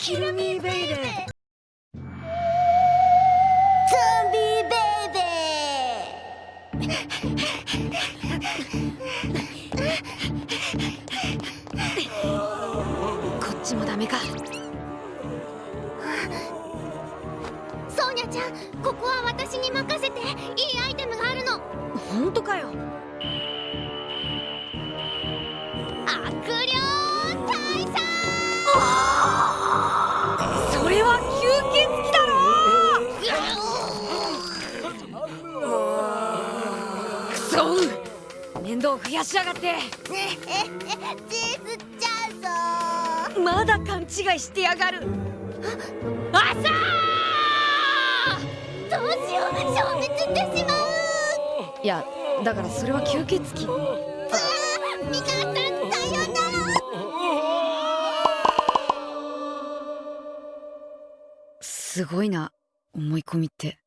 キルミーベイベー。ゾンビベイベこっちもダメか。ソーニャちゃんここは私に任せて。いいアイテムがあるの。本当かよ面倒増やしやがって。チーズちゃうぞまだ勘違いしてやがる。あさどうしよう消滅してしまう。いやだからそれは吸血鬼。皆さんさよな。らすごいな思い込みって